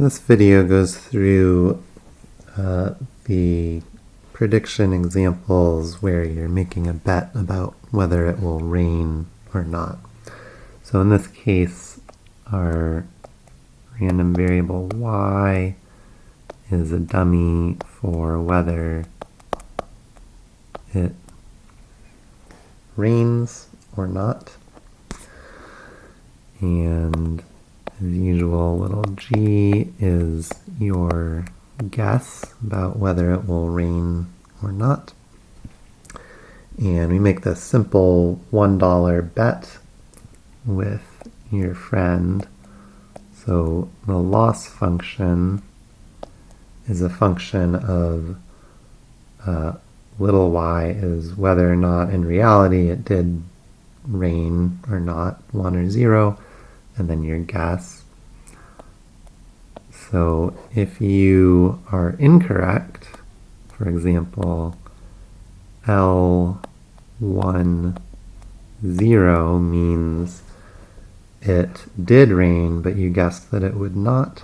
This video goes through uh, the prediction examples where you're making a bet about whether it will rain or not. So in this case, our random variable y is a dummy for whether it rains or not. And as usual, little g is your guess about whether it will rain or not. And we make this simple $1 bet with your friend. So the loss function is a function of uh, little y is whether or not in reality it did rain or not, 1 or 0, and then your guess. So if you are incorrect, for example, L1, 0 means it did rain, but you guessed that it would not.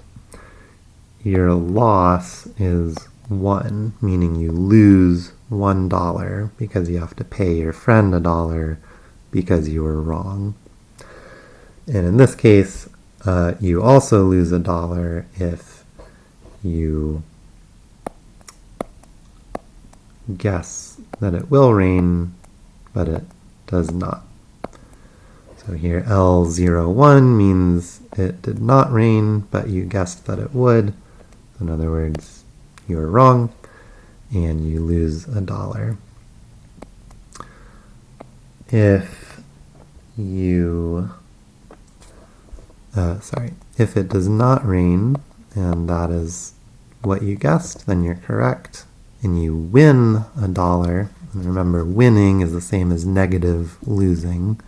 Your loss is 1, meaning you lose $1 because you have to pay your friend a dollar because you were wrong. And in this case, uh, you also lose a dollar if you guess that it will rain, but it does not. So here L01 means it did not rain, but you guessed that it would. In other words, you were wrong and you lose a dollar. If you, uh, sorry, if it does not rain, and that is what you guessed, then you're correct, and you win a dollar, and remember winning is the same as negative losing,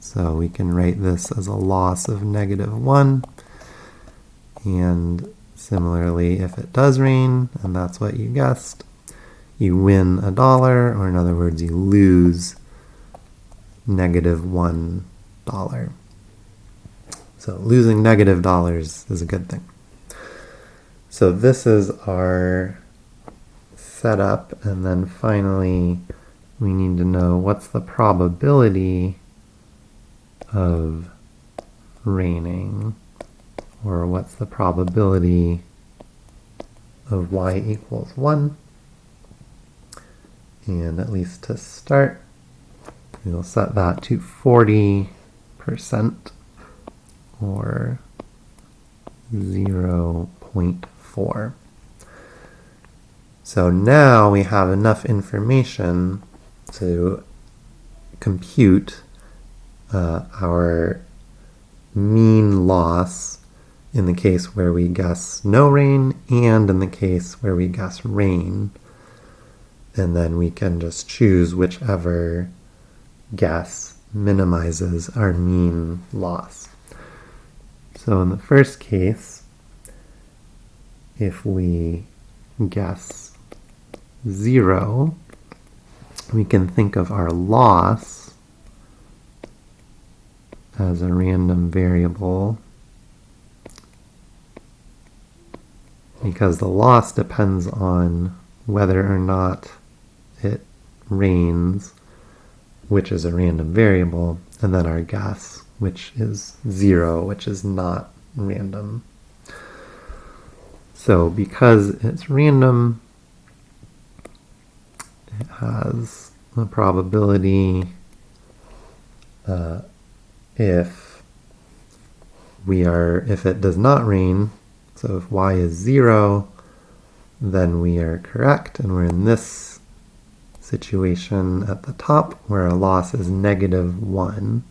so we can write this as a loss of negative 1, and Similarly, if it does rain, and that's what you guessed, you win a dollar, or in other words, you lose negative one dollar. So losing negative dollars is a good thing. So this is our setup, and then finally we need to know what's the probability of raining or what's the probability of y equals 1. And at least to start, we'll set that to 40% or 0.4. So now we have enough information to compute uh, our mean loss in the case where we guess no rain and in the case where we guess rain. And then we can just choose whichever guess minimizes our mean loss. So in the first case, if we guess zero, we can think of our loss as a random variable because the loss depends on whether or not it rains, which is a random variable, and then our guess, which is zero, which is not random. So because it's random, it has a probability uh, if we are, if it does not rain, so if y is 0, then we are correct, and we're in this situation at the top where our loss is negative 1.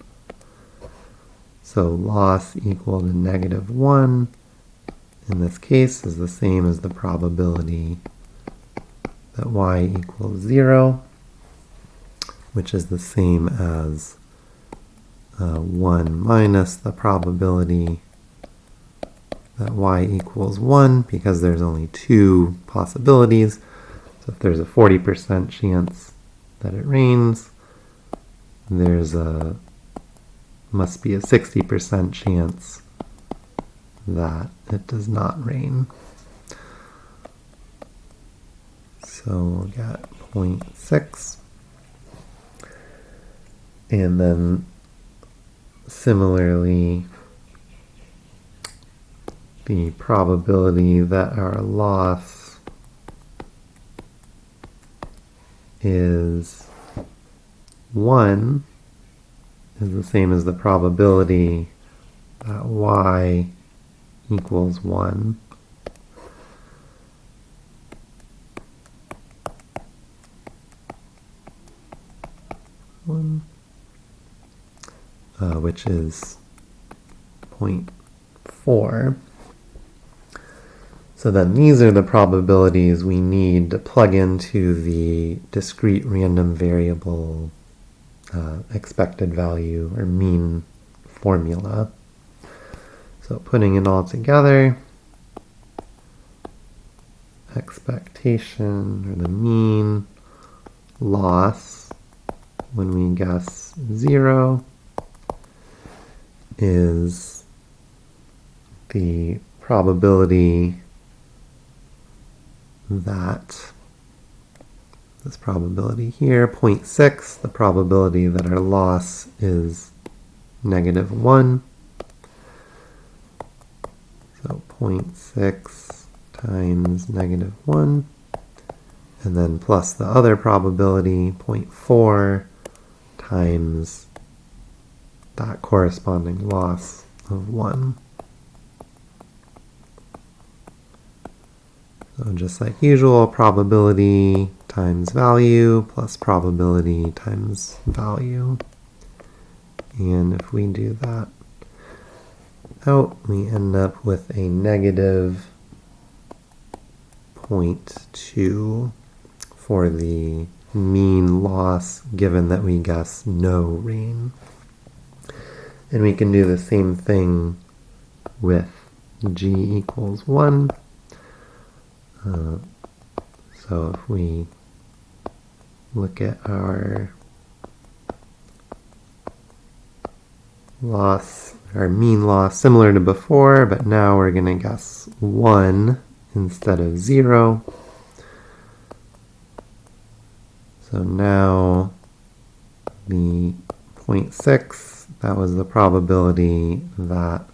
So loss equal to negative 1 in this case is the same as the probability that y equals 0, which is the same as uh, 1 minus the probability that y equals 1 because there's only two possibilities. So if there's a 40% chance that it rains, there's a must be a 60% chance that it does not rain. So we'll get 0.6. And then similarly, the probability that our loss is 1 is the same as the probability that y equals 1. One, uh, which is 0.4. So then these are the probabilities we need to plug into the discrete random variable uh, expected value or mean formula. So putting it all together, expectation or the mean loss when we guess 0 is the probability that this probability here, 0.6, the probability that our loss is negative 1. So 0.6 times negative 1, and then plus the other probability, 0.4 times that corresponding loss of 1. So just like usual, probability times value plus probability times value. And if we do that out, we end up with a negative 0.2 for the mean loss given that we guess no rain. And we can do the same thing with g equals 1. Uh, so if we look at our loss, our mean loss, similar to before, but now we're going to guess 1 instead of 0. So now the 0.6, that was the probability that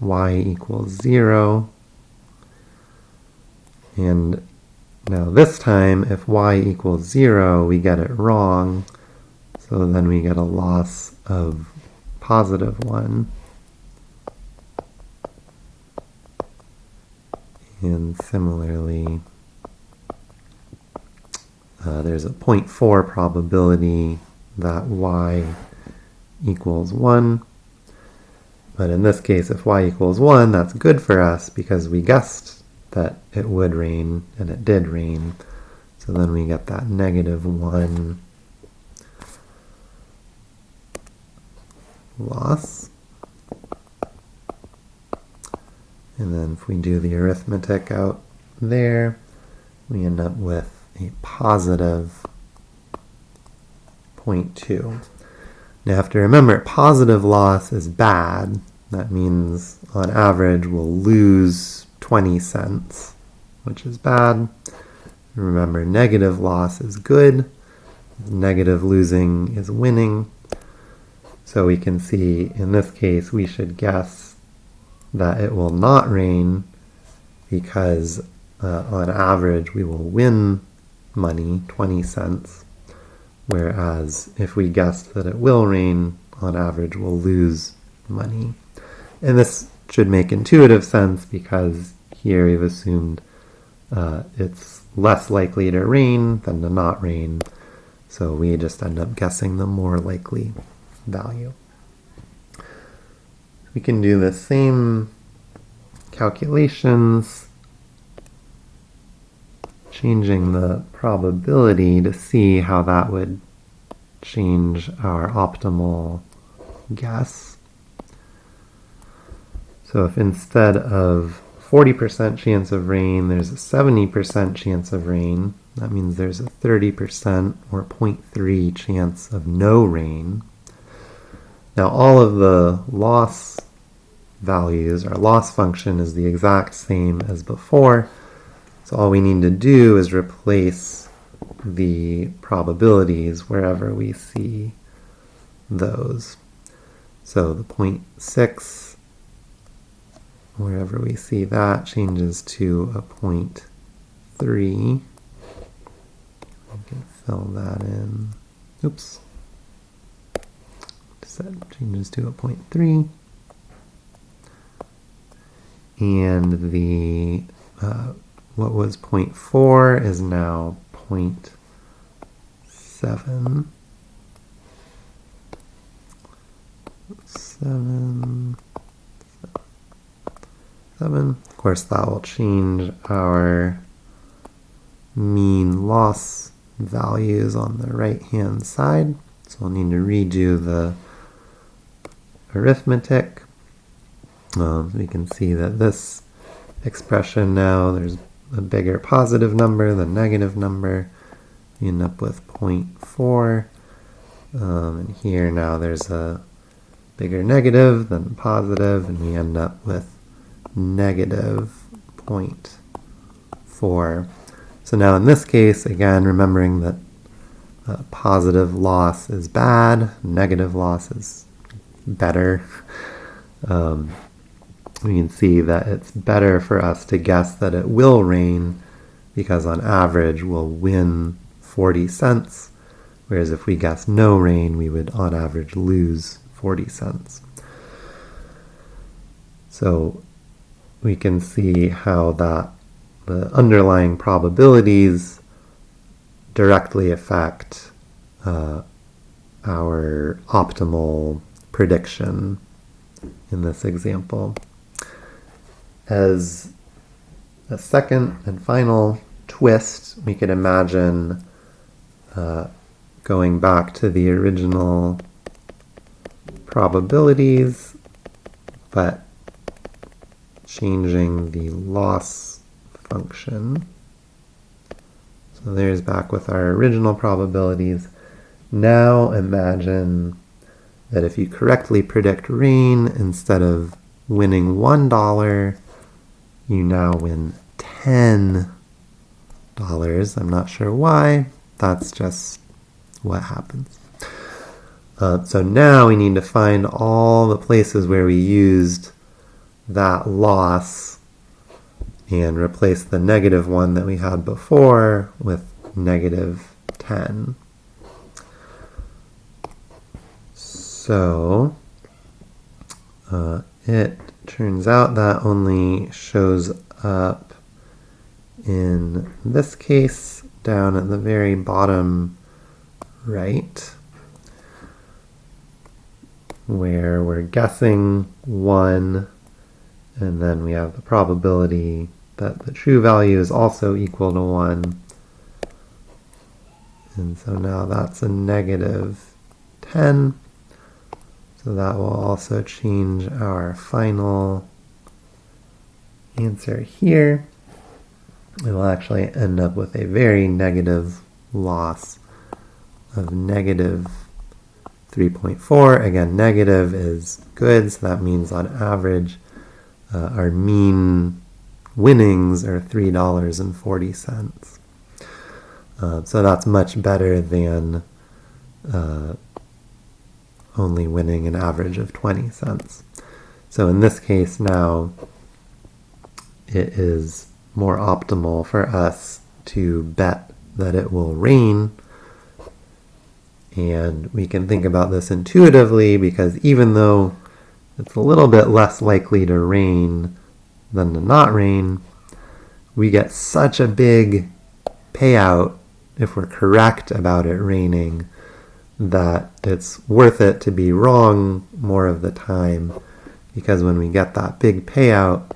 y equals 0 and now this time, if y equals 0, we get it wrong. So then we get a loss of positive 1. And similarly, uh, there's a 0.4 probability that y equals 1. But in this case, if y equals 1, that's good for us because we guessed that it would rain, and it did rain. So then we get that negative 1 loss. And then if we do the arithmetic out there, we end up with a positive 0.2. Now have to remember, positive loss is bad. That means on average we'll lose 20 cents, which is bad. Remember, negative loss is good. Negative losing is winning. So we can see in this case we should guess that it will not rain because uh, on average we will win money, 20 cents, whereas if we guess that it will rain, on average we'll lose money. And this should make intuitive sense because here we've assumed uh, it's less likely to rain than to not rain, so we just end up guessing the more likely value. We can do the same calculations, changing the probability to see how that would change our optimal guess. So if instead of 40% chance of rain, there's a 70% chance of rain. That means there's a 30% or 0.3 chance of no rain. Now all of the loss values. Our loss function is the exact same as before. So all we need to do is replace the probabilities wherever we see those. So the 0.6, wherever we see that, changes to a 0.3. We can fill that in. Oops. Set changes to a 0.3. And the uh, what was 0.4 is now 0.7. Seven, seven. Of course, that will change our mean loss values on the right hand side. So we'll need to redo the arithmetic. Um, we can see that this expression now, there's a bigger positive number than negative number. We end up with 0.4. Um, and here now there's a bigger negative than positive, and we end up with negative 0.4. So now in this case, again, remembering that uh, positive loss is bad, negative loss is better. Um, we can see that it's better for us to guess that it will rain because on average we'll win 40 cents, whereas if we guess no rain, we would on average lose 40 cents. So we can see how that the underlying probabilities directly affect uh, our optimal prediction in this example. As a second and final twist, we could imagine uh, going back to the original probabilities, but changing the loss function. So there's back with our original probabilities. Now imagine that if you correctly predict rain, instead of winning $1, you now win $10. I'm not sure why. That's just what happens. Uh, so now we need to find all the places where we used that loss and replace the negative one that we had before with negative 10. So uh, it Turns out that only shows up in this case down at the very bottom right where we're guessing 1 and then we have the probability that the true value is also equal to 1 and so now that's a negative 10 so that will also change our final answer here. We will actually end up with a very negative loss of negative 3.4. Again, negative is good, so that means on average uh, our mean winnings are $3.40. Uh, so that's much better than uh, only winning an average of 20 cents. So in this case now, it is more optimal for us to bet that it will rain. And we can think about this intuitively because even though it's a little bit less likely to rain than to not rain, we get such a big payout if we're correct about it raining that it's worth it to be wrong more of the time because when we get that big payout,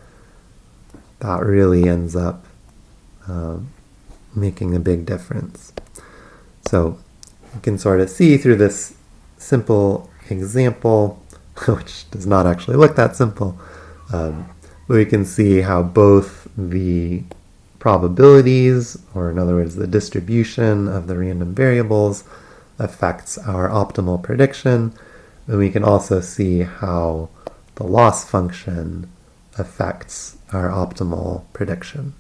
that really ends up uh, making a big difference. So you can sort of see through this simple example, which does not actually look that simple, um, we can see how both the probabilities, or in other words, the distribution of the random variables, affects our optimal prediction. And we can also see how the loss function affects our optimal prediction.